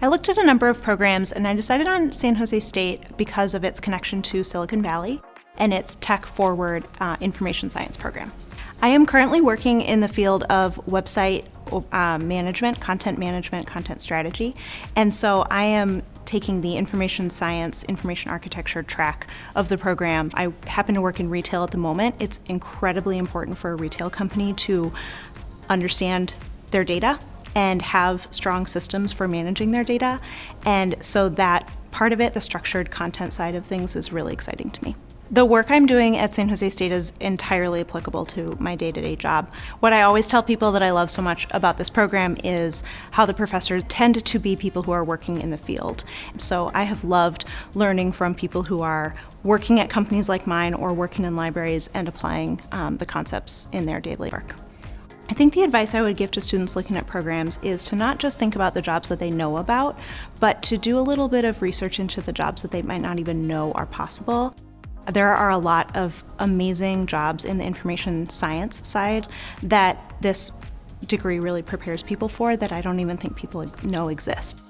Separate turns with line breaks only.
I looked at a number of programs and I decided on San Jose State because of its connection to Silicon Valley and its tech forward uh, information science program. I am currently working in the field of website uh, management, content management, content strategy, and so I am taking the information science, information architecture track of the program. I happen to work in retail at the moment. It's incredibly important for a retail company to understand their data and have strong systems for managing their data. And so that part of it, the structured content side of things, is really exciting to me. The work I'm doing at San Jose State is entirely applicable to my day-to-day -day job. What I always tell people that I love so much about this program is how the professors tend to be people who are working in the field. So I have loved learning from people who are working at companies like mine or working in libraries and applying um, the concepts in their daily work. I think the advice I would give to students looking at programs is to not just think about the jobs that they know about, but to do a little bit of research into the jobs that they might not even know are possible. There are a lot of amazing jobs in the information science side that this degree really prepares people for that I don't even think people know exist.